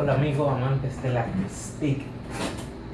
Hola amigos amantes de la STIC.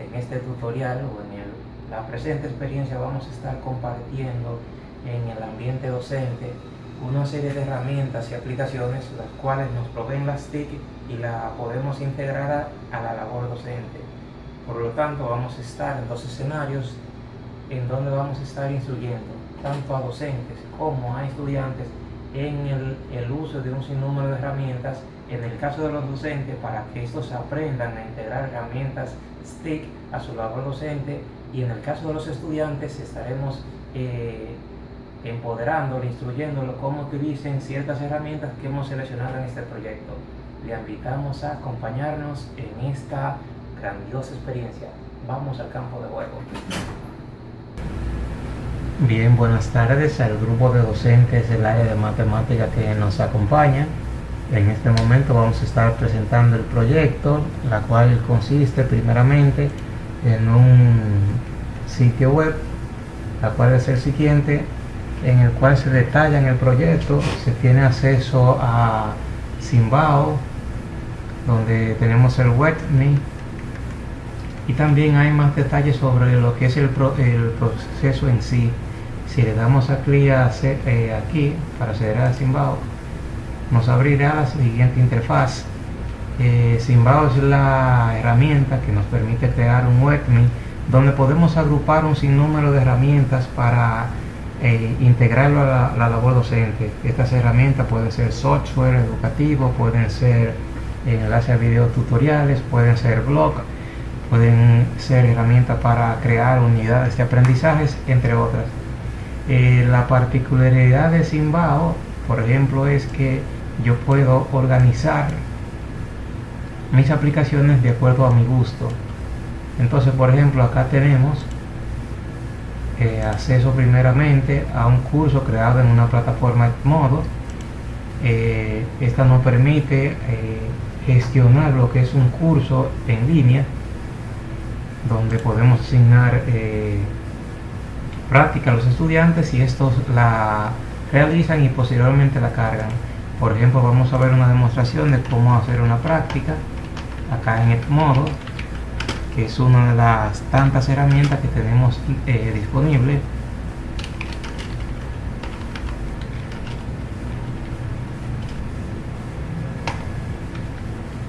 En este tutorial o en la presente experiencia vamos a estar compartiendo en el ambiente docente una serie de herramientas y aplicaciones las cuales nos proveen la STIC y la podemos integrar a, a la labor docente. Por lo tanto vamos a estar en dos escenarios en donde vamos a estar instruyendo tanto a docentes como a estudiantes en el, uso de un sinnúmero de herramientas, en el caso de los docentes, para que estos aprendan a integrar herramientas STIC a su labor docente, y en el caso de los estudiantes estaremos eh, empoderándolo, instruyéndolo cómo utilicen ciertas herramientas que hemos seleccionado en este proyecto. Le invitamos a acompañarnos en esta grandiosa experiencia. Vamos al campo de juego. Bien, buenas tardes al grupo de docentes del área de matemática que nos acompaña. En este momento vamos a estar presentando el proyecto, la cual consiste primeramente en un sitio web, la cual es el siguiente, en el cual se detalla en el proyecto, se tiene acceso a Simbao, donde tenemos el webme y también hay más detalles sobre lo que es el, el proceso en sí si le damos a clic eh, aquí para acceder a Simbao nos abrirá la siguiente interfaz. Eh, Simbao es la herramienta que nos permite crear un webme donde podemos agrupar un sinnúmero de herramientas para eh, integrarlo a la, labor docente. Estas herramientas pueden ser software educativo pueden ser enlaces a videos tutoriales pueden ser blog pueden ser herramientas para crear unidades de aprendizajes entre otras eh, la particularidad de Simbao, por ejemplo, es que yo puedo organizar mis aplicaciones de acuerdo a mi gusto. Entonces, por ejemplo, acá tenemos eh, acceso primeramente a un curso creado en una plataforma modo. Eh, esta nos permite gestionar lo que es un curso en línea, donde podemos asignar práctica a los estudiantes y estos la realizan y posteriormente la cargan. Por ejemplo, vamos a ver una demostración de cómo hacer una práctica acá en el modo, que es una de las tantas herramientas que tenemos eh, disponible.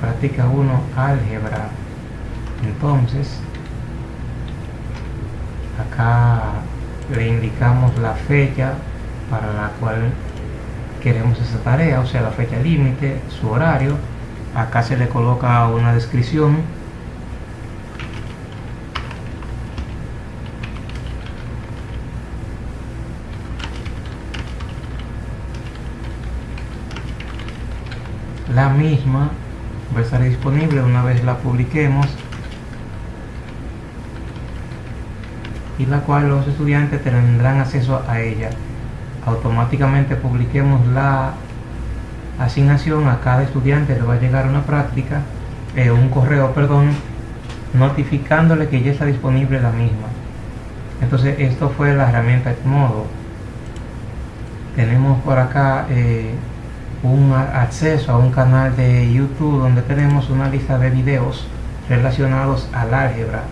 Práctica 1, álgebra. Entonces, acá le indicamos la fecha para la cual queremos esa tarea, o sea la fecha límite, su horario, acá se le coloca una descripción. La misma va a estar disponible una vez la publiquemos y la cual los estudiantes tendrán acceso a ella. Automáticamente publiquemos la asignación a cada estudiante le va a llegar una práctica, eh, un correo, perdón, notificándole que ya está disponible la misma. Entonces esto fue la herramienta modo Tenemos por acá eh, un acceso a un canal de YouTube donde tenemos una lista de videos relacionados al álgebra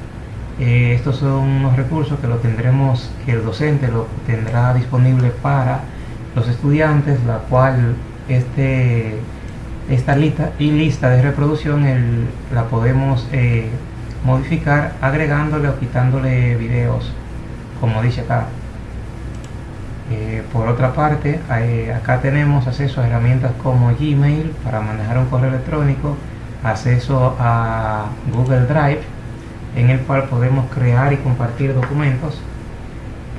eh, estos son unos recursos que lo tendremos, que el docente lo tendrá disponible para los estudiantes, la cual este, esta lista y lista de reproducción la podemos eh, modificar agregándole o quitándole videos, como dice acá. Eh, por otra parte, acá tenemos acceso a herramientas como Gmail para manejar un correo electrónico, acceso a Google Drive, en el cual podemos crear y compartir documentos.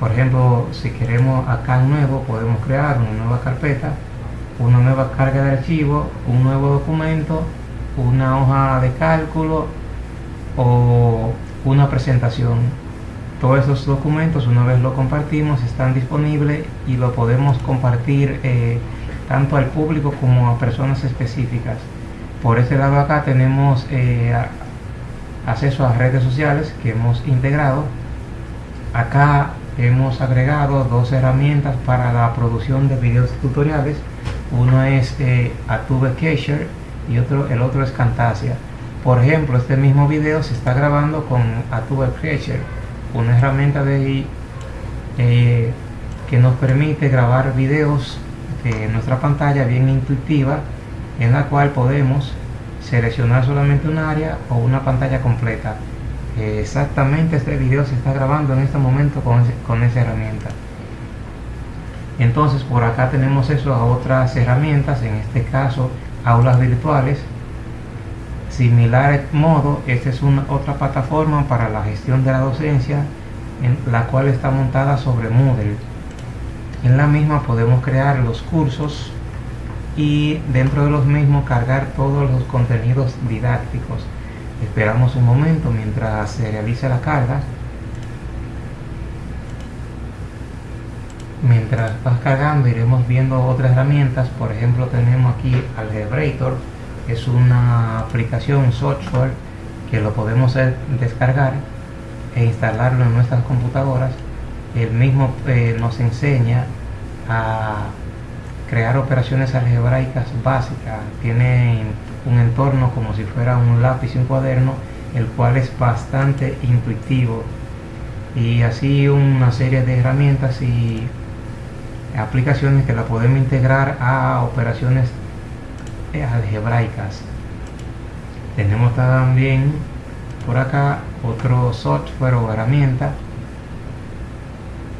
Por ejemplo si queremos acá en nuevo podemos crear una nueva carpeta una nueva carga de archivo un nuevo documento una hoja de cálculo o una presentación. Todos esos documentos una vez lo compartimos están disponibles y lo podemos compartir eh, tanto al público como a personas específicas. Por este lado acá tenemos eh, acceso a redes sociales que hemos integrado. Acá hemos agregado dos herramientas para la producción de videos tutoriales. Uno es eh, Atube Cacher y otro, el otro es Camtasia por ejemplo, este mismo video se está grabando con Adobe Creature, una herramienta de, eh, que nos permite grabar videos de nuestra pantalla bien intuitiva, en la cual podemos seleccionar solamente un área o una pantalla completa. exactamente este video se está grabando en este momento con, con esa herramienta. Entonces por acá tenemos eso a otras herramientas, en este caso aulas virtuales similar modo esta es una otra plataforma para la gestión de la docencia en la cual está montada sobre Moodle en la misma podemos crear los cursos y dentro de los mismos cargar todos los contenidos didácticos. Esperamos un momento mientras se realiza la carga. Mientras vas cargando iremos viendo otras herramientas. Por ejemplo tenemos aquí Algebrator es una aplicación, software que lo podemos descargar e instalarlo en nuestras computadoras. El mismo eh, nos enseña a crear operaciones algebraicas básicas. Tiene un entorno como si fuera un lápiz y un cuaderno, el cual es bastante intuitivo. Y así una serie de herramientas y aplicaciones que la podemos integrar a operaciones algebraicas tenemos también por acá otro software o herramienta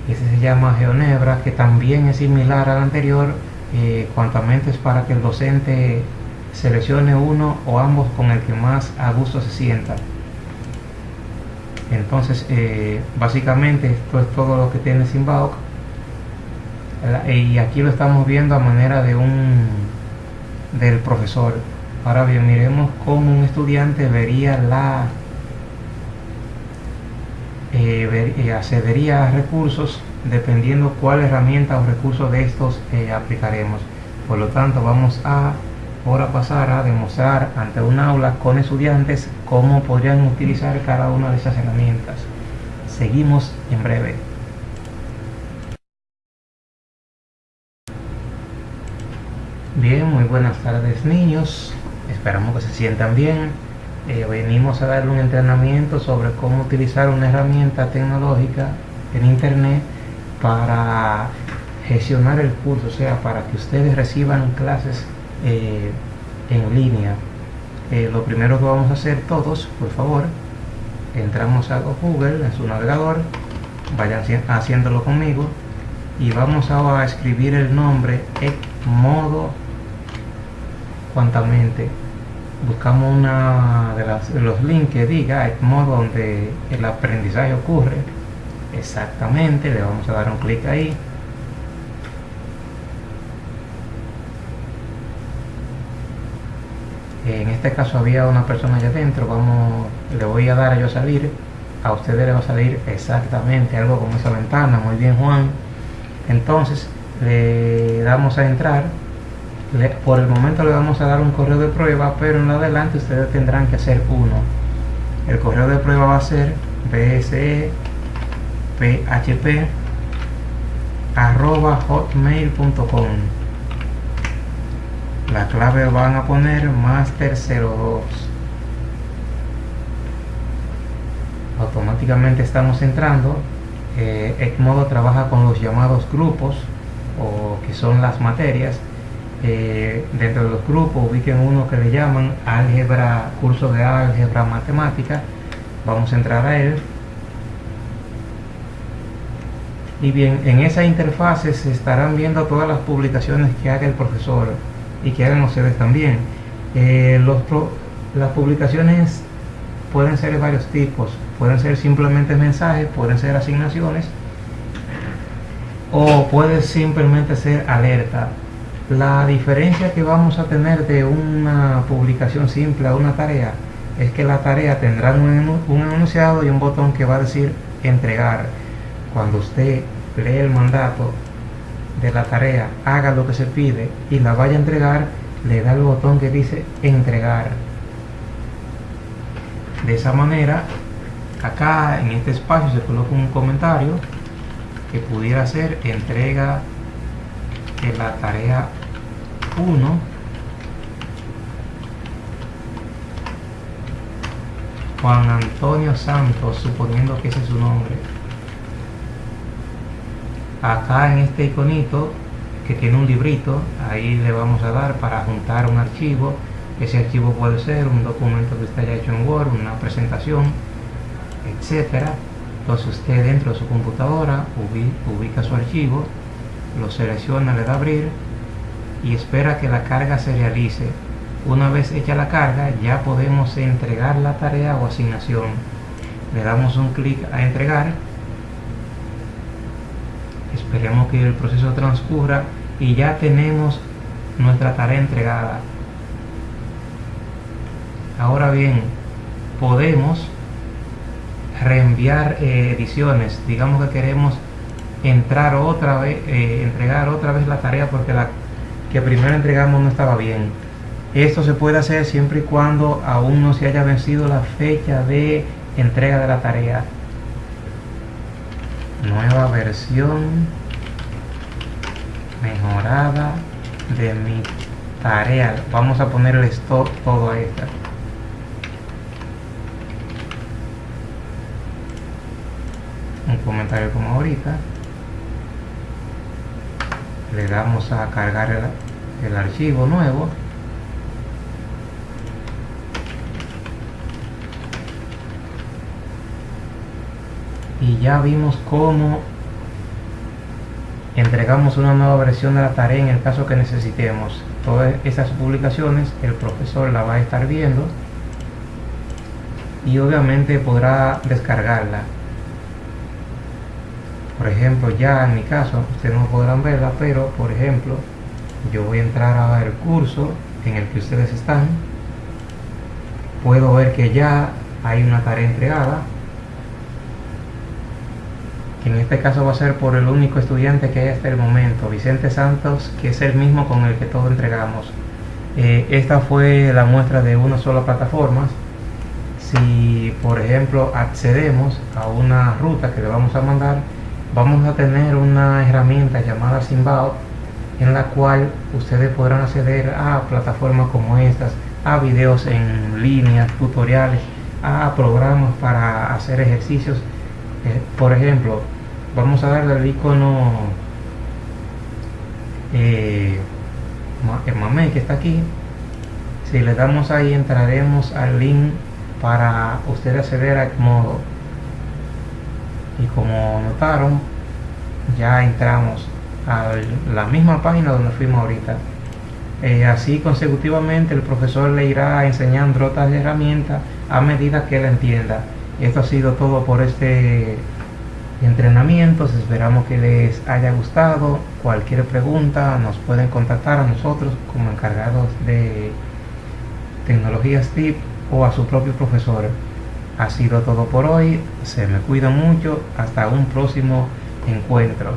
ese se llama Geonebra que también es similar al anterior eh, cuantamente es para que el docente seleccione uno o ambos con el que más a gusto se sienta entonces eh, básicamente esto es todo lo que tiene Simbaok y aquí lo estamos viendo a manera de un del profesor. Ahora bien, miremos cómo un estudiante vería la eh, eh, accedería a recursos dependiendo cuál herramienta o recurso de estos eh, aplicaremos. Por lo tanto, vamos a ahora pasar a demostrar ante un aula con estudiantes cómo podrían utilizar cada una de esas herramientas. Seguimos en breve. Bien, muy buenas tardes niños, esperamos que se sientan bien. Eh, venimos a darle un entrenamiento sobre cómo utilizar una herramienta tecnológica en internet para gestionar el curso, o sea, para que ustedes reciban clases eh, en línea. Eh, lo primero que vamos a hacer todos, por favor, entramos a Google en su navegador, vayan haciéndolo conmigo y vamos a escribir el nombre modo cuantamente buscamos una de, los links que diga el modo donde el aprendizaje ocurre exactamente le vamos a dar un clic ahí. En este caso había una persona allá adentro vamos le voy a dar a yo salir a ustedes le va a salir exactamente algo como esa ventana muy bien Juan. Entonces le damos a entrar por el momento le vamos a dar un correo de prueba pero en adelante ustedes tendrán que hacer uno. El correo de prueba va a ser bse php arroba hotmail.com la clave van a poner master02 automáticamente estamos entrando. Eh, modo trabaja con los llamados grupos o que son las materias. Eh, dentro de los grupos ubiquen uno que le llaman álgebra, curso de álgebra matemática. Vamos a entrar a él y bien, en esa interfase se estarán viendo todas las publicaciones que haga el profesor y que hagan ustedes también. Eh, las publicaciones pueden ser de varios tipos. Pueden ser simplemente mensajes, pueden ser asignaciones o puede simplemente ser alerta. La diferencia que vamos a tener de una publicación simple a una tarea es que la tarea tendrá un, enunciado y un botón que va a decir entregar. Cuando usted lee el mandato de la tarea, haga lo que se pide y la vaya a entregar, le da el botón que dice entregar. De esa manera, acá en este espacio se coloca un comentario que pudiera ser entrega de la tarea 1 Juan Antonio Santos, suponiendo que ese es su nombre. Acá en este iconito que tiene un librito, ahí le vamos a dar para juntar un archivo. Ese archivo puede ser un documento que usted haya hecho en Word, una presentación, etcétera. Entonces usted dentro de su computadora ubica su archivo, lo selecciona, le da abrir y espera que la carga se realice. Una vez hecha la carga ya podemos entregar la tarea o asignación. Le damos un clic a entregar. Esperemos que el proceso transcurra y ya tenemos nuestra tarea entregada. Ahora bien, podemos reenviar eh, ediciones. Digamos que queremos entrar otra vez, eh, entregar otra vez la tarea porque la que primero entregamos no estaba bien. Esto se puede hacer siempre y cuando aún no se haya vencido la fecha de entrega de la tarea. Nueva versión mejorada de mi tarea. Vamos a ponerle todo a esta. Un comentario como ahorita le damos a cargar el, archivo nuevo y ya vimos cómo entregamos una nueva versión de la tarea en el caso que necesitemos. Todas esas publicaciones el profesor la va a estar viendo y obviamente podrá descargarla. Por ejemplo ya en mi caso ustedes no podrán verla pero por ejemplo yo voy a entrar a el curso en el que ustedes están. Puedo ver que ya hay una tarea entregada en este caso va a ser por el único estudiante que hay hasta el momento Vicente Santos que es el mismo con el que todos entregamos eh, esta fue la muestra de una sola plataforma si por ejemplo accedemos a una ruta que le vamos a mandar vamos a tener una herramienta llamada Simbao en la cual ustedes podrán acceder a plataformas como estas, a videos en línea, tutoriales, a programas para hacer ejercicios. Eh, por ejemplo, vamos a darle al icono eh, mame que está aquí. Si le damos ahí entraremos al link para ustedes acceder a modo. Y como notaron ya entramos a la misma página donde fuimos ahorita. Eh, así consecutivamente el profesor le irá enseñando otras herramientas a medida que él entienda. Esto ha sido todo por este entrenamiento esperamos que les haya gustado cualquier pregunta nos pueden contactar a nosotros como encargados de tecnologías TIP o a su propio profesor ha sido todo por hoy. Se me cuida mucho. Hasta un próximo encuentro.